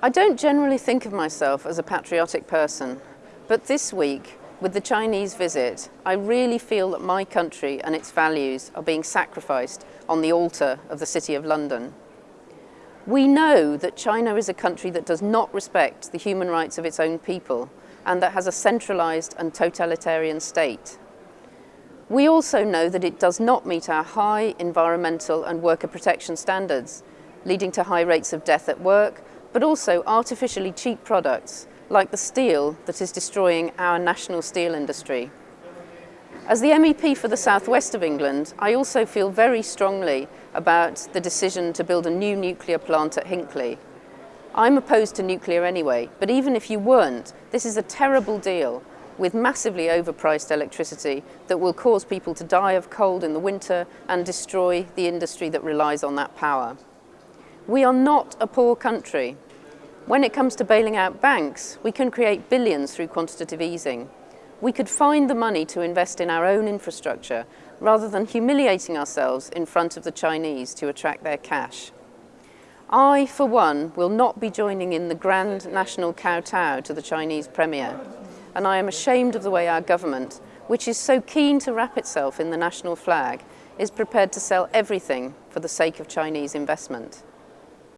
I don't generally think of myself as a patriotic person, but this week, with the Chinese visit, I really feel that my country and its values are being sacrificed on the altar of the City of London. We know that China is a country that does not respect the human rights of its own people and that has a centralised and totalitarian state. We also know that it does not meet our high environmental and worker protection standards, leading to high rates of death at work but also artificially cheap products like the steel that is destroying our national steel industry. As the MEP for the southwest of England, I also feel very strongly about the decision to build a new nuclear plant at Hinkley. I'm opposed to nuclear anyway, but even if you weren't, this is a terrible deal with massively overpriced electricity that will cause people to die of cold in the winter and destroy the industry that relies on that power. We are not a poor country. When it comes to bailing out banks, we can create billions through quantitative easing. We could find the money to invest in our own infrastructure rather than humiliating ourselves in front of the Chinese to attract their cash. I, for one, will not be joining in the grand national kowtow to the Chinese Premier, and I am ashamed of the way our government, which is so keen to wrap itself in the national flag, is prepared to sell everything for the sake of Chinese investment.